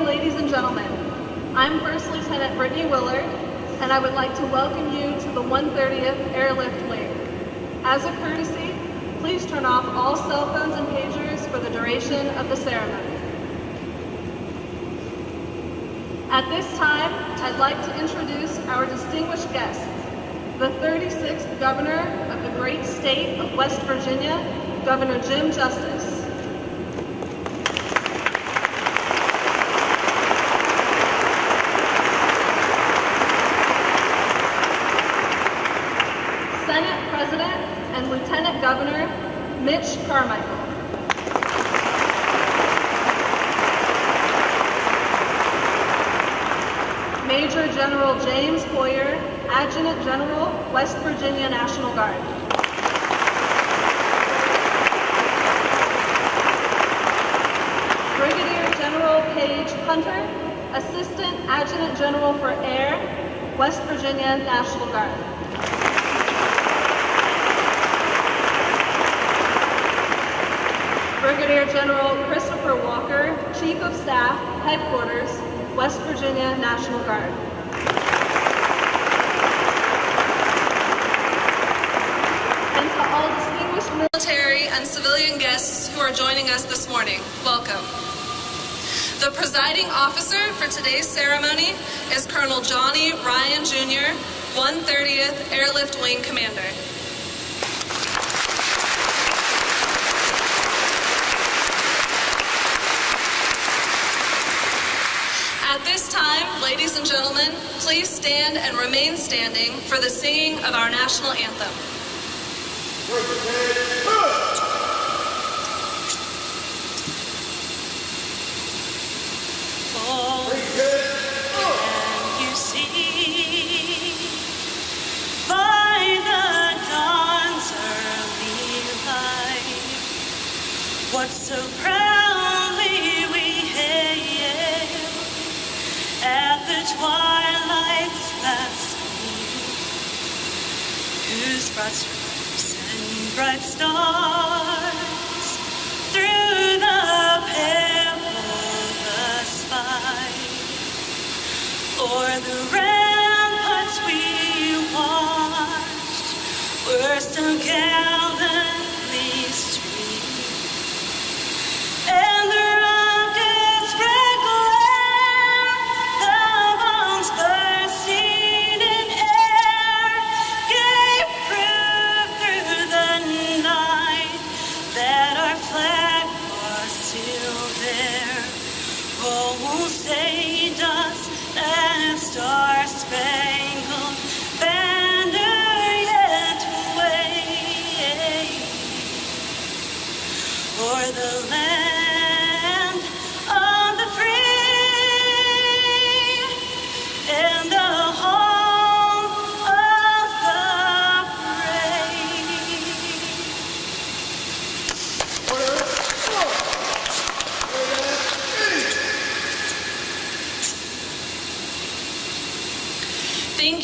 morning, ladies and gentlemen. I'm First Lieutenant Brittany Willard, and I would like to welcome you to the 130th Airlift Wing. As a courtesy, please turn off all cell phones and pagers for the duration of the ceremony. At this time, I'd like to introduce our distinguished guests, the 36th Governor of the great state of West Virginia, Governor Jim Justice. Senate President and Lieutenant Governor Mitch Carmichael. Major General James Hoyer, Adjutant General, West Virginia National Guard. Brigadier General Paige Hunter, Assistant Adjutant General for Air, West Virginia National Guard. Brigadier General Christopher Walker, Chief of Staff, Headquarters, West Virginia National Guard. And to all distinguished military and civilian guests who are joining us this morning, welcome. The presiding officer for today's ceremony is Colonel Johnny Ryan Jr., 130th Airlift Wing Commander. At this time, ladies and gentlemen, please stand and remain standing for the singing of our national anthem. Can you whose broad and bright stars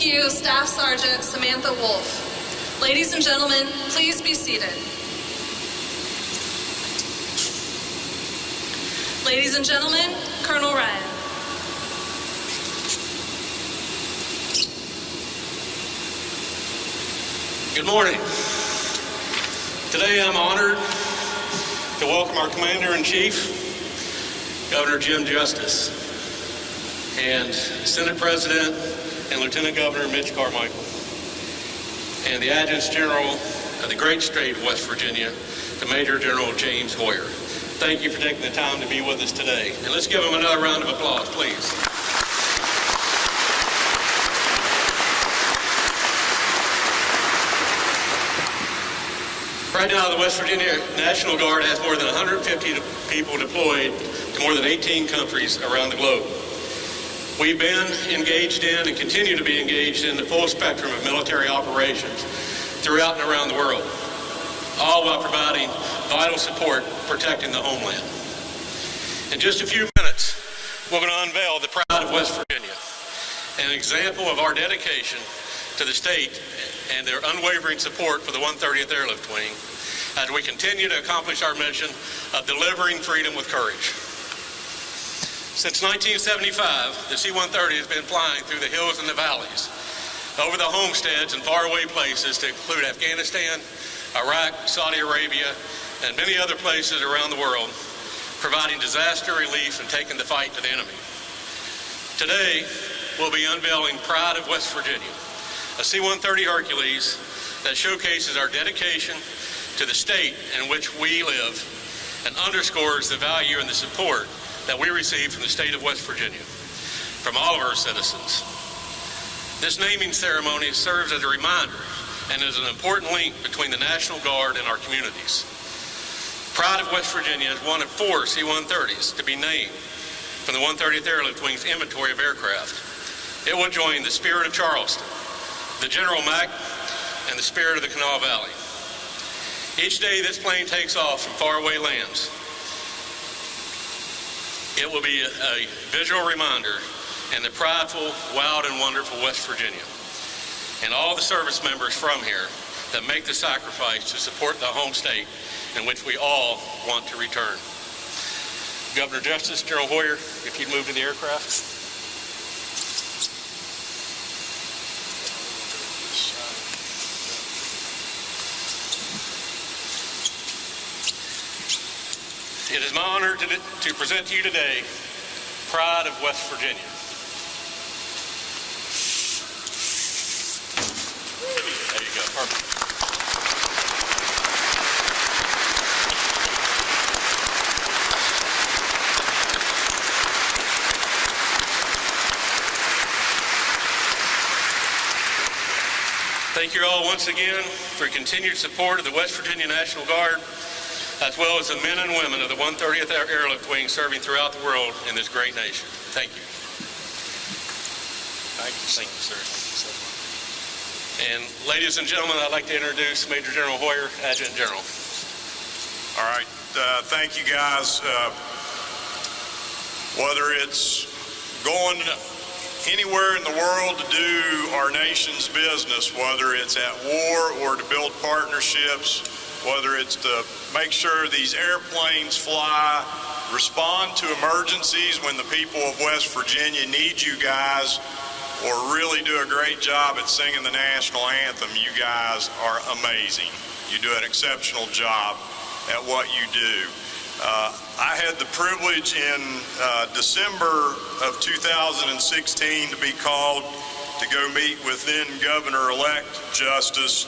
You, Staff Sergeant Samantha Wolf. Ladies and gentlemen, please be seated. Ladies and gentlemen, Colonel Ryan. Good morning. Today I'm honored to welcome our Commander-in-Chief, Governor Jim Justice, and Senate President and Lieutenant Governor Mitch Carmichael, and the Adjutant General of the great state of West Virginia, the Major General James Hoyer. Thank you for taking the time to be with us today. And let's give them another round of applause, please. Right now, the West Virginia National Guard has more than 150 people deployed to more than 18 countries around the globe. We've been engaged in and continue to be engaged in the full spectrum of military operations throughout and around the world, all while providing vital support protecting the homeland. In just a few minutes, we're going to unveil the pride of West Virginia, an example of our dedication to the state and their unwavering support for the 130th Airlift Wing as we continue to accomplish our mission of delivering freedom with courage. Since 1975, the C-130 has been flying through the hills and the valleys, over the homesteads and faraway places to include Afghanistan, Iraq, Saudi Arabia, and many other places around the world, providing disaster relief and taking the fight to the enemy. Today, we'll be unveiling Pride of West Virginia, a C-130 Hercules that showcases our dedication to the state in which we live and underscores the value and the support that we receive from the state of West Virginia, from all of our citizens. This naming ceremony serves as a reminder and is an important link between the National Guard and our communities. Pride of West Virginia is one of four C-130s to be named from the 130th Airlift Wing's inventory of aircraft. It will join the Spirit of Charleston, the General Mack, and the Spirit of the Kanawha Valley. Each day this plane takes off from faraway lands, it will be a, visual reminder and the prideful, wild, and wonderful West Virginia and all the service members from here that make the sacrifice to support the home state in which we all want to return. Governor Justice General Hoyer, if you'd move to the aircraft. It is my honor to, to present to you today Pride of West Virginia. There you go. Perfect. Thank you all once again for your continued support of the West Virginia National Guard, as well as the men and women of the 130th Airlift Wing serving throughout the world in this great nation. Thank you. Thank you. Thank you, sir. And ladies and gentlemen, I'd like to introduce Major General Hoyer, Adjutant General. All right, uh, thank you guys. Uh, whether it's going anywhere in the world to do our nation's business, whether it's at war or to build partnerships, whether it's to make sure these airplanes fly, respond to emergencies when the people of West Virginia need you guys, or really do a great job at singing the national anthem, you guys are amazing. You do an exceptional job at what you do. Uh, I had the privilege in uh, December of 2016 to be called to go meet with then Governor-elect Justice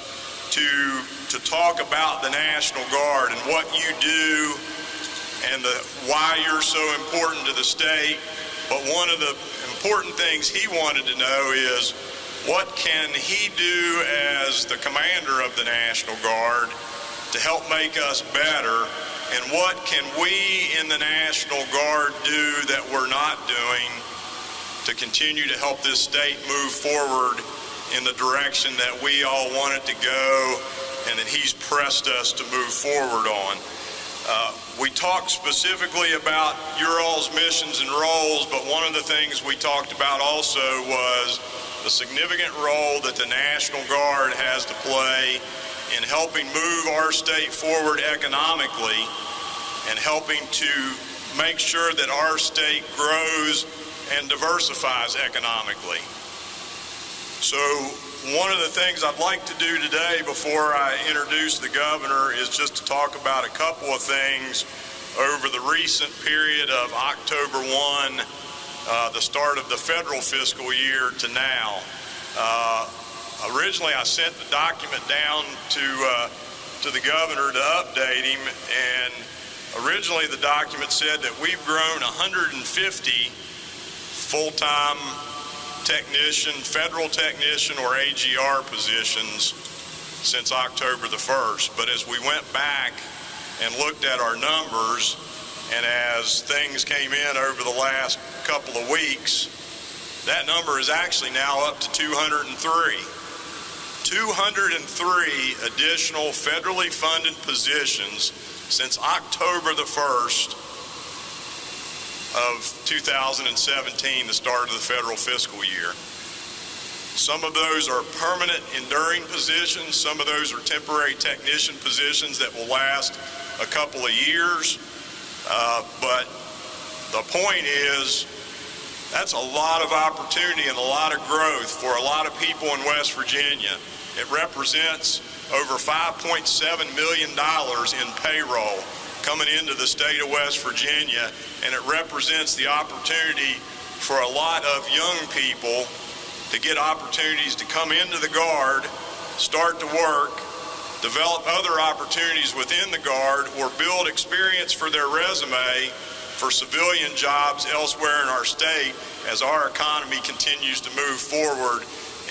to to talk about the National Guard and what you do and the why you're so important to the state. But one of the important things he wanted to know is what can he do as the commander of the National Guard to help make us better and what can we in the National Guard do that we're not doing to continue to help this state move forward in the direction that we all wanted to go and that he's pressed us to move forward on. Uh, we talked specifically about your all's missions and roles, but one of the things we talked about also was the significant role that the National Guard has to play in helping move our state forward economically and helping to make sure that our state grows and diversifies economically. So one of the things I'd like to do today before I introduce the governor is just to talk about a couple of things over the recent period of October 1, uh, the start of the federal fiscal year to now. Uh, originally, I sent the document down to uh, to the governor to update him, and originally the document said that we've grown 150 full-time technician, federal technician, or AGR positions since October the 1st. But as we went back and looked at our numbers, and as things came in over the last couple of weeks, that number is actually now up to 203. 203 additional federally funded positions since October the 1st of 2017, the start of the federal fiscal year. Some of those are permanent enduring positions. Some of those are temporary technician positions that will last a couple of years. Uh, but the point is, that's a lot of opportunity and a lot of growth for a lot of people in West Virginia. It represents over $5.7 million in payroll coming into the state of West Virginia, and it represents the opportunity for a lot of young people to get opportunities to come into the Guard, start to work, develop other opportunities within the Guard, or build experience for their resume for civilian jobs elsewhere in our state as our economy continues to move forward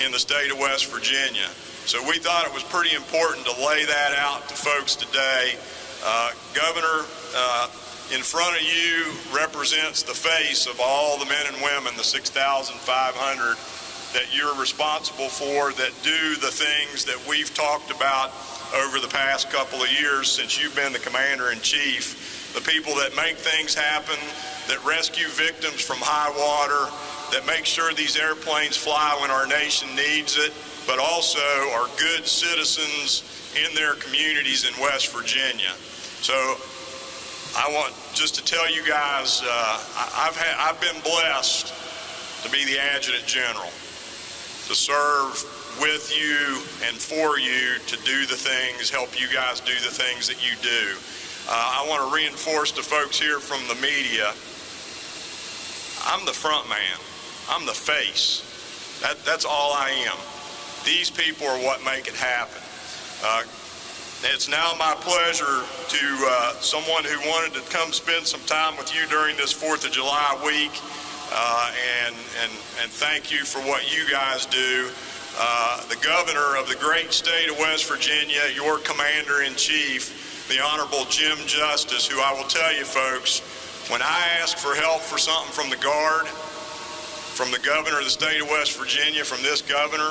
in the state of West Virginia. So we thought it was pretty important to lay that out to folks today. Uh, Governor, uh, in front of you represents the face of all the men and women, the 6,500 that you're responsible for that do the things that we've talked about over the past couple of years since you've been the commander in chief. The people that make things happen, that rescue victims from high water, that make sure these airplanes fly when our nation needs it, but also are good citizens in their communities in West Virginia. So I want just to tell you guys, uh, I've, had, I've been blessed to be the adjutant general, to serve with you and for you to do the things, help you guys do the things that you do. Uh, I want to reinforce to folks here from the media, I'm the front man. I'm the face. That, that's all I am. These people are what make it happen. Uh, it's now my pleasure to uh, someone who wanted to come spend some time with you during this 4th of July week uh, and, and, and thank you for what you guys do. Uh, the governor of the great state of West Virginia, your commander in chief, the Honorable Jim Justice, who I will tell you folks, when I ask for help for something from the Guard, from the governor of the state of West Virginia, from this governor,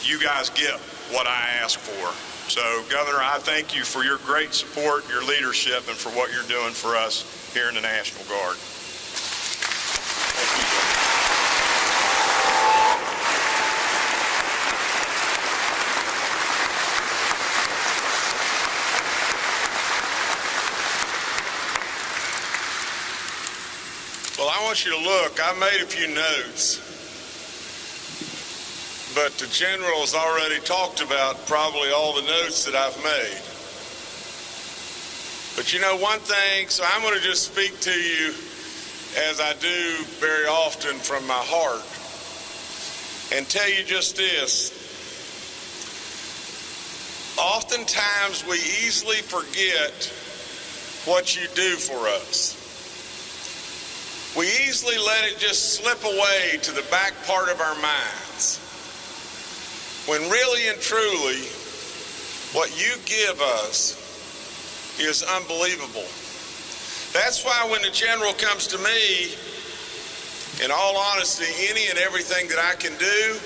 you guys get what I ask for. So, Governor, I thank you for your great support, your leadership, and for what you're doing for us here in the National Guard. Want you to look. I made a few notes, but the general has already talked about probably all the notes that I've made. But you know one thing, so I'm going to just speak to you as I do very often from my heart and tell you just this. Oftentimes we easily forget what you do for us. We easily let it just slip away to the back part of our minds. When really and truly, what you give us is unbelievable. That's why when the general comes to me, in all honesty, any and everything that I can do,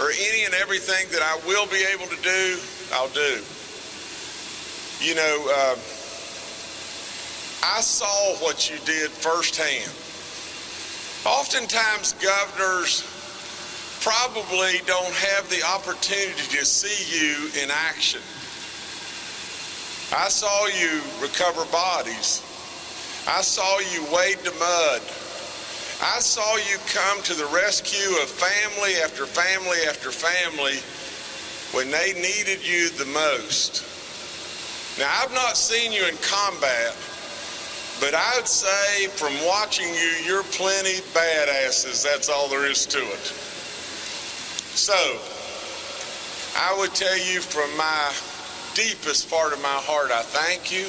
or any and everything that I will be able to do, I'll do. You know, uh, I saw what you did firsthand. Oftentimes, governors probably don't have the opportunity to see you in action. I saw you recover bodies. I saw you wade the mud. I saw you come to the rescue of family after family after family when they needed you the most. Now, I've not seen you in combat, but I'd say from watching you, you're plenty badasses. That's all there is to it. So, I would tell you from my deepest part of my heart, I thank you.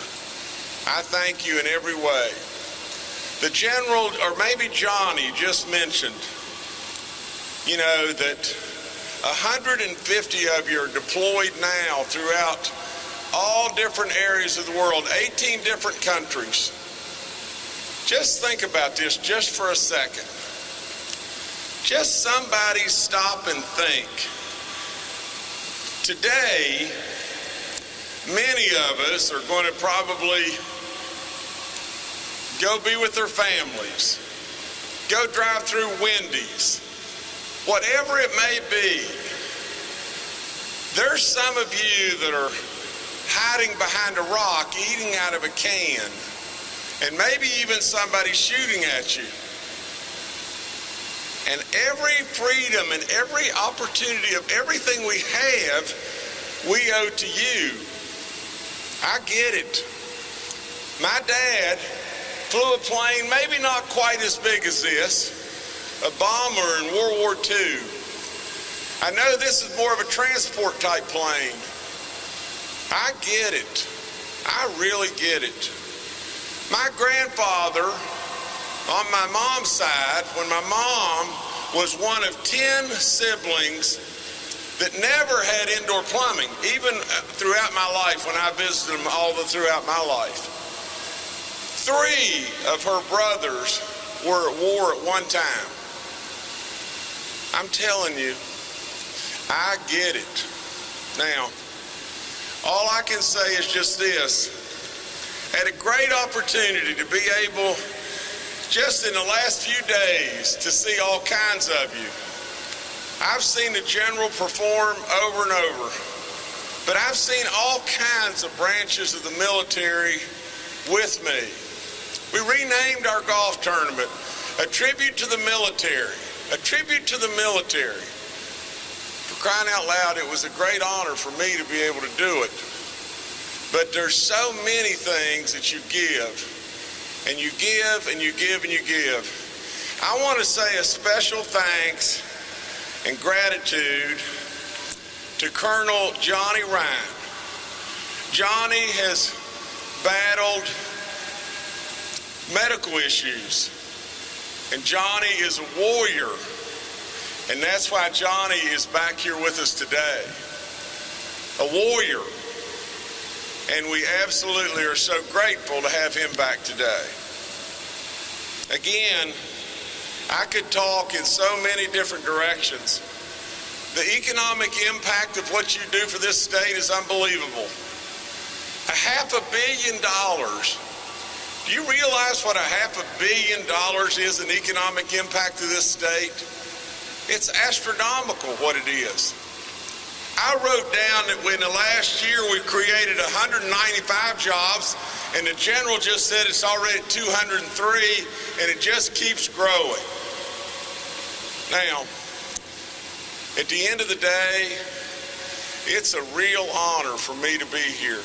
I thank you in every way. The general, or maybe Johnny, just mentioned, you know, that 150 of you are deployed now throughout all different areas of the world, 18 different countries. Just think about this just for a second. Just somebody stop and think. Today, many of us are going to probably go be with their families, go drive through Wendy's, whatever it may be. There's some of you that are hiding behind a rock, eating out of a can and maybe even somebody shooting at you. And every freedom and every opportunity of everything we have, we owe to you. I get it. My dad flew a plane, maybe not quite as big as this, a bomber in World War II. I know this is more of a transport type plane. I get it. I really get it. My grandfather, on my mom's side, when my mom was one of 10 siblings that never had indoor plumbing, even uh, throughout my life when I visited them all the, throughout my life. Three of her brothers were at war at one time. I'm telling you, I get it. Now, all I can say is just this. Had a great opportunity to be able, just in the last few days, to see all kinds of you. I've seen the general perform over and over, but I've seen all kinds of branches of the military with me. We renamed our golf tournament a tribute to the military, a tribute to the military. For crying out loud, it was a great honor for me to be able to do it. But there's so many things that you give, and you give, and you give, and you give. I want to say a special thanks and gratitude to Colonel Johnny Ryan. Johnny has battled medical issues, and Johnny is a warrior, and that's why Johnny is back here with us today. A warrior. And we absolutely are so grateful to have him back today. Again, I could talk in so many different directions. The economic impact of what you do for this state is unbelievable. A half a billion dollars. Do you realize what a half a billion dollars is in economic impact to this state? It's astronomical what it is. I wrote down that in the last year we created 195 jobs, and the general just said it's already 203, and it just keeps growing. Now, at the end of the day, it's a real honor for me to be here.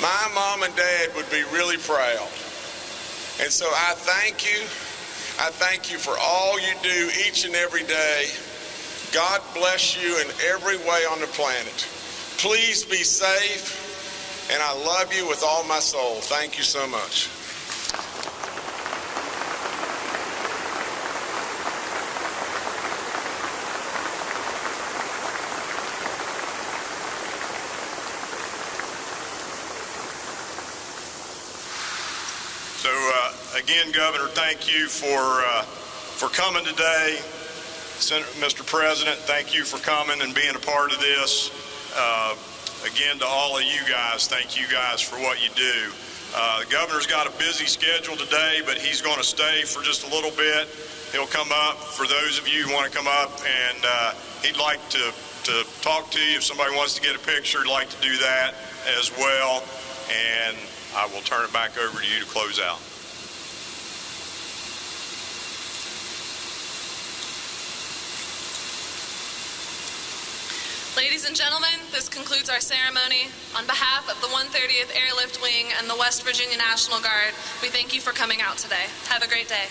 My mom and dad would be really proud. And so I thank you. I thank you for all you do each and every day. God bless you in every way on the planet. Please be safe, and I love you with all my soul. Thank you so much. So uh, again, Governor, thank you for uh, for coming today. Senator, Mr. President, thank you for coming and being a part of this. Uh, again, to all of you guys, thank you guys for what you do. Uh, the governor's got a busy schedule today, but he's going to stay for just a little bit. He'll come up for those of you who want to come up, and uh, he'd like to, to talk to you. If somebody wants to get a picture, he'd like to do that as well. And I will turn it back over to you to close out. Ladies and gentlemen, this concludes our ceremony. On behalf of the 130th Airlift Wing and the West Virginia National Guard, we thank you for coming out today. Have a great day.